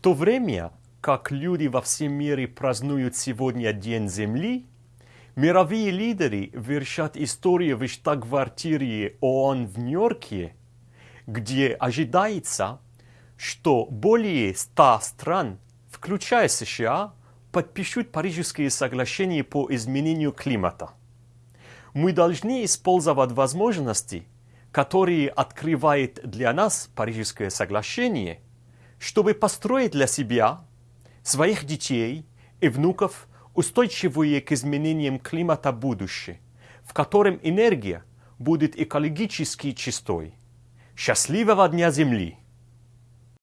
то время, как люди во всем мире празднуют сегодня День Земли, мировые лидеры вершат историю в штаб-квартире ООН в Нью-Йорке, где ожидается, что более ста стран, включая США, подпишут Парижские соглашения по изменению климата. Мы должны использовать возможности, которые открывает для нас Парижское соглашение, чтобы построить для себя, своих детей и внуков устойчивое к изменениям климата будущее, в котором энергия будет экологически чистой. Счастливого Дня Земли!